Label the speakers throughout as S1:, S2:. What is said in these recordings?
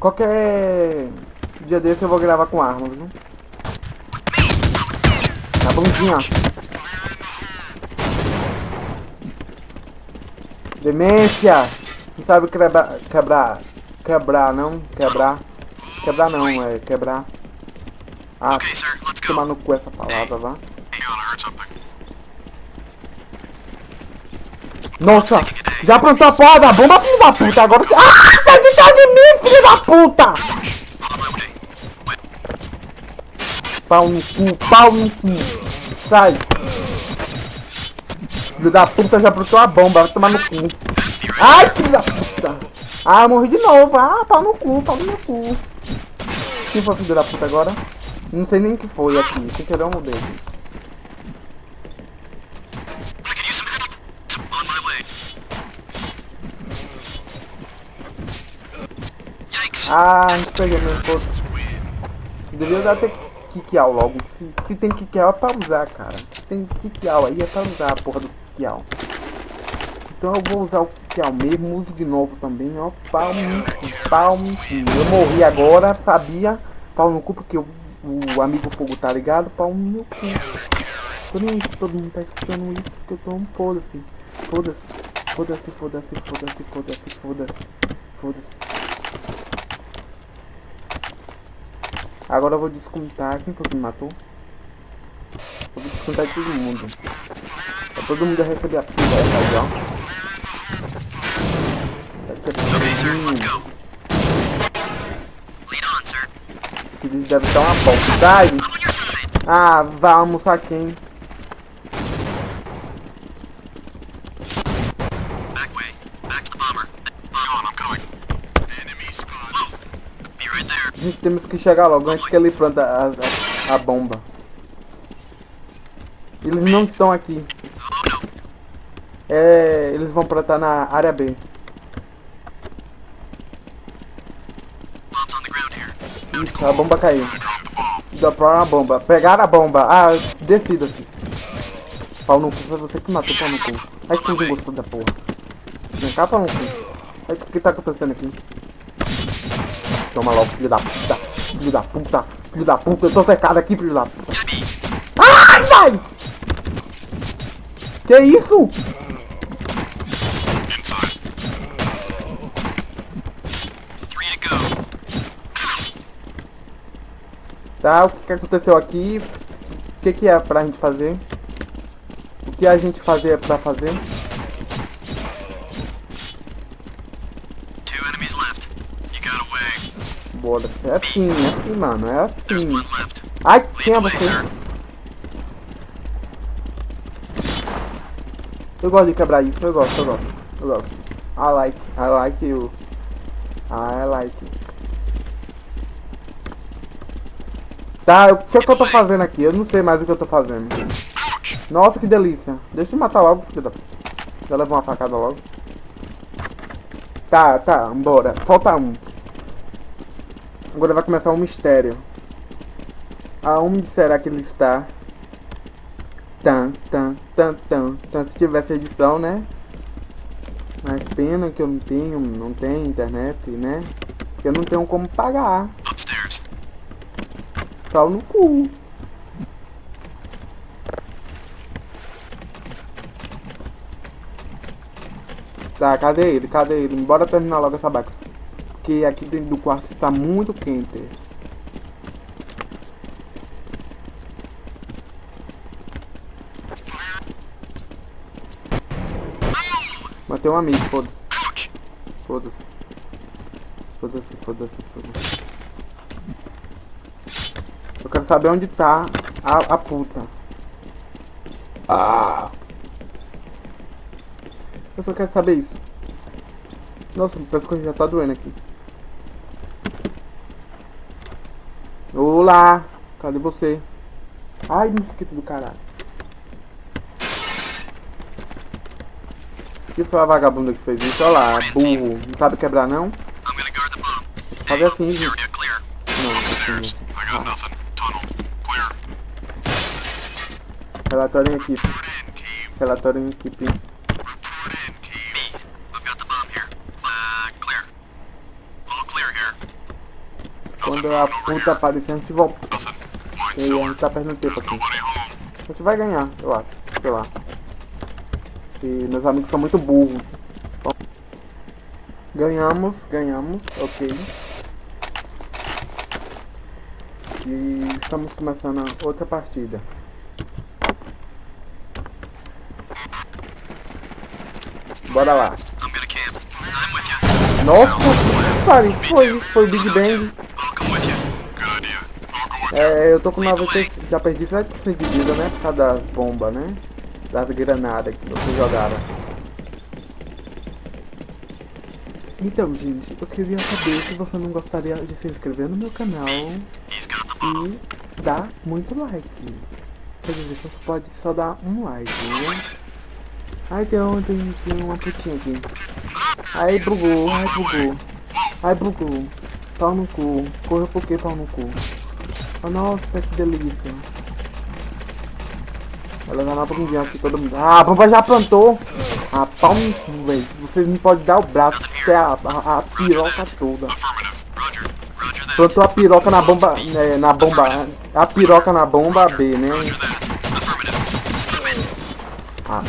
S1: Qualquer dia desse eu vou gravar com arma, viu? Tá bonzinho, ó. Demência! Não sabe quebrar, quebrar, quebrar não, quebrar, quebrar não, é quebrar. Ah,
S2: Okay, sir,
S1: tomar no cu essa palavra, vá. Nossa, já aprontou a porra da bomba, filho da puta, agora... Ah, tá de trás de mim, filho da puta! Pau no cu, pau no cu. Sai. Filho da puta já aprontou a bomba, vai tomar no cu. Ai, filho da puta. Ah, eu morri de novo. Ah, pau no cu, pau no cu. Quem foi filho da puta agora? Não sei nem o que foi aqui. Sem querer eu mudei. Ah, a gente pegou meu posto. Devia dar até kikial logo. Se, se tem kikial é pra usar, cara. Se tem kikial aí é pra usar a porra do kikial. Então eu vou usar o kikial mesmo, uso de novo também, ó. Pau no cu. Eu morri agora, sabia? Pau no cu porque o, o amigo fogo tá ligado? Pau no cu. Aí se todo mundo tá escutando isso porque eu tô um foda-se. Foda-se. Foda-se, foda-se, foda-se, foda-se, foda-se. Foda-se. Agora eu vou descontar. Quem foi que me matou? Eu vou descontar de todo mundo. Pra todo mundo receber a pizza aí, ó.
S2: Okay, sir, let's go. Lead on, sir.
S1: Eles devem dar uma volta. Ah, vai almoçar quem? Gente temos que chegar logo antes que ele planta a, a, a bomba. Eles não estão aqui. É, eles vão plantar na área B. Isso, a bomba caiu. Droparam a bomba. Pegaram a bomba. Ah, decida-se. Pau no cu, foi você que matou pau no cu. Ai, que não gostou da porra. Vem cá, pau no cu. Ai, o que, que tá acontecendo aqui? Toma logo, filho da puta. Filho da puta. Filho da puta. Eu tô cercado aqui, filho da puta. Ai, vai! Que isso? Tá, o que, que aconteceu aqui? O que, que é pra gente fazer? O que a gente fazer é pra fazer? Bora. É assim, é assim, mano. É assim. Ai, quem é você? Eu gosto de quebrar isso, eu gosto, eu gosto. Eu gosto. I like, I like you. I like. Tá, o que é que eu tô fazendo aqui? Eu não sei mais o que eu tô fazendo. Nossa, que delícia. Deixa eu matar logo, filho da... Já levou uma facada logo. Tá, tá, bora. Falta um. Agora vai começar um mistério. Aonde será que ele está? Tan, tan, tan, tan, tan. Se tivesse edição, né? Mas pena que eu não tenho, não tenho internet, né? Porque eu não tenho como pagar.
S2: Upstairs.
S1: Pau no cu. Tá, cadê ele? Cadê ele? Bora terminar logo essa baca. Porque aqui dentro do quarto está muito quente. Matei um amigo, foda-se. Foda-se. Foda-se, foda-se, foda-se. Eu quero saber onde tá a, a puta. Ah! Eu só quero saber isso. Nossa, meu pescoço já tá doendo aqui. Olá! Cadê você? Ai, mosquito do caralho. Que foi a vagabunda que fez isso? Olha lá, burro. Não sabe quebrar não? Fazer assim, gente. Não, assim.
S2: Clear.
S1: Relatório em equipe. Relatório em equipe. Quando a puta aparecer, a gente volta. E a gente tá perdendo tempo aqui. A gente vai ganhar, eu acho. Sei lá. E meus amigos são muito burros. Bom, Ganhamos, ganhamos, ok. E estamos começando outra partida. Bora lá. Nossa, pare, foi, foi o Big Bang. É, eu tô com 90, já perdi 7% de vida, né? Por causa das bombas, né? Das granadas que vocês jogaram. Então, gente, eu queria saber se você não gostaria de se inscrever no meu canal e dar muito like. Quer dizer, você pode só dar um like, né? Ai, tem, tem, tem uma putinha aqui. Ai, bugou, ai, bugou. Ai, bugou. Pau no cu. Corra por que pau no cu? Oh, nossa, que delícia. Vai levar uma bundinha aqui todo mundo. Ah, a bomba já plantou. Ah, pau no velho. Vocês não podem dar o braço, que é a, a, a piroca toda. Plantou a piroca na bomba, né, na bomba, a piroca na bomba B, né? Ah,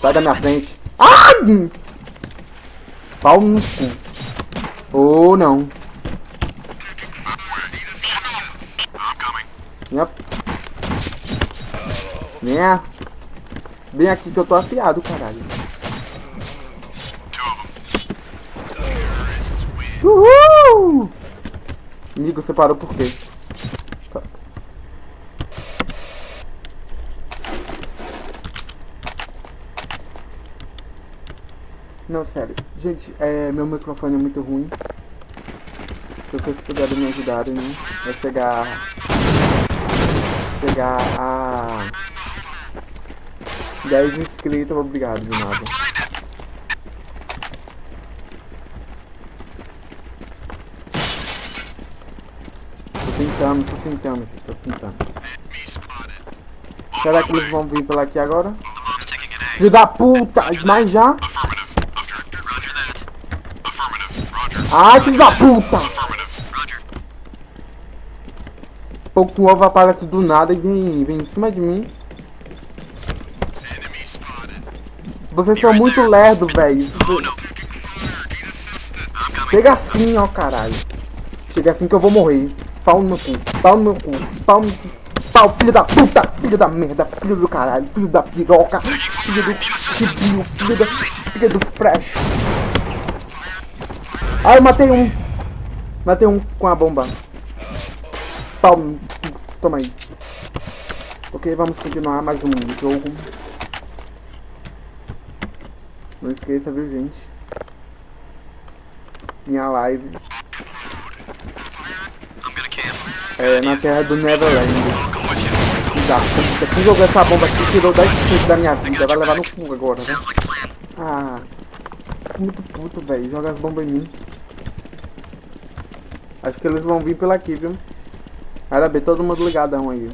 S1: sai da minha frente. Ah! Pau no cu. Ou não. Minha... Minha... Vem aqui que eu tô afiado, caralho. Uhul! Amigo, você parou por quê? Tá. Não, sério. Gente, é, meu microfone é muito ruim. Se vocês puderem me ajudarem, né? Vai chegar... Chegar a... 10 inscritos, obrigado de nada. Tô tentando, tô tentando, tô tentando. Será que eles vão vir pela aqui agora? Filho da puta! Mas já? Ai, filho da puta! Pouco ovo aparece do nada e vem, vem em cima de mim. Vocês são muito lerdo, velho. Chega assim, ó, caralho. Chega assim que eu vou morrer. Pau no cu, pau no cu, pau no cu. Pau, filho da puta, filho da merda, filho do caralho, filho da piroca, filho do filho, filho da filho do fresh. Ai, eu matei um. Matei um com a bomba. Cu. toma aí. Ok, vamos continuar mais um jogo. Não esqueça, viu, gente? Minha live é na terra do Neverland. Puta, quem jogou essa bomba aqui tirou 10% da minha vida. Vai levar no cu agora. Ah, muito puto, velho. Joga as bombas em mim. Acho que eles vão vir pela aqui, viu? Era bem, todo mundo ligadão aí.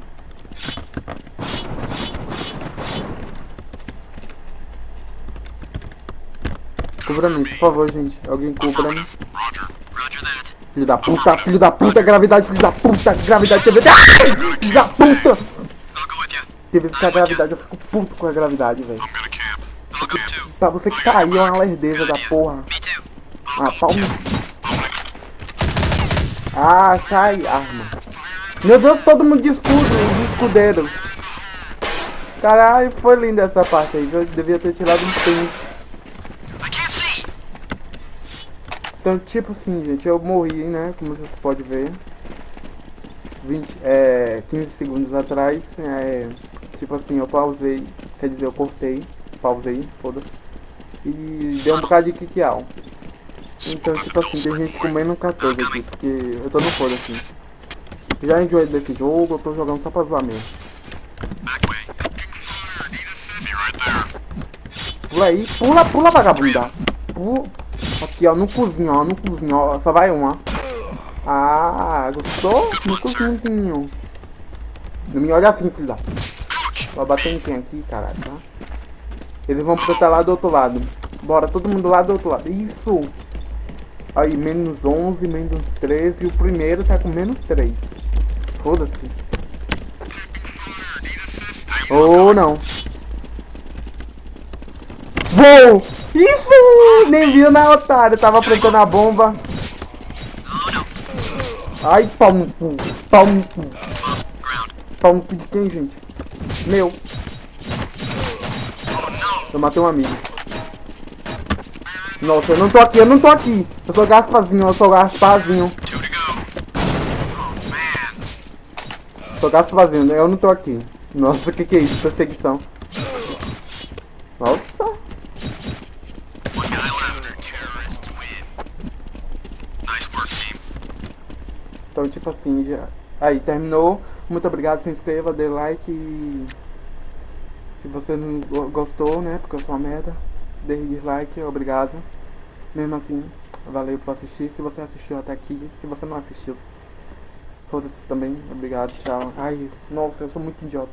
S1: Cubra-me, por favor, gente. Alguém cubra-me.
S2: That.
S1: Filho da puta, filho da puta, gravidade, filho da puta, gravidade. Ai, filho da puta! Teve essa gravidade, eu fico puto com a gravidade, velho. Pra você que tá aí, é uma lerdeza da porra. Ah, no- Ah, sai, arma. Meu Deus, todo mundo de escudo, de escudeiros. Caralho, foi linda essa parte aí? Eu devia ter tirado um print. Então, tipo assim, gente, eu morri, né? Como vocês podem ver. 20, é, 15 segundos atrás. É, tipo assim, eu pausei. Quer dizer, eu cortei. Pausei, foda-se. E deu um bocado de kikial. Então, tipo assim, tem gente comendo 14 aqui. Porque eu tô no foda-se. Já enjoei desse jogo, eu tô jogando só pra zoar mesmo. Pula aí, pula, pula, vagabunda. Pula. Aqui, ó, no cozinho, ó, no cozinho, ó. Só vai uma. Ah, gostou? No cozinho. Não me olha assim, filho da. Vai bater em quem aqui, caralho, tá? Eles vão pro lá do outro lado. Bora, todo mundo lá do outro lado. Isso. Aí, menos 11, menos 13. E o primeiro tá com menos 3. Foda-se. Ou não. Vou! Isso! Nem viu na otário. Tava aprontando a bomba. Ai, pau no cu. Pau no cu. Pau no cu de quem, gente? Meu. Eu matei um amigo. Nossa, eu não tô aqui, eu não tô aqui. Eu sou Gaspazinho, eu sou Gaspazinho.
S2: Two to go. Oh, man.
S1: Sou Gaspazinho, né? eu não tô aqui. Nossa, o que que é isso? Perseguição. Nossa. Então, tipo assim, já... Aí, terminou. Muito obrigado, se inscreva, dê like e... Se você não go- gostou, né, porque eu sou uma merda, dê dislike, obrigado. Mesmo assim, valeu por assistir. Se você assistiu até aqui, se você não assistiu, foda-se também, obrigado, tchau. Ai, nossa, eu sou muito idiota.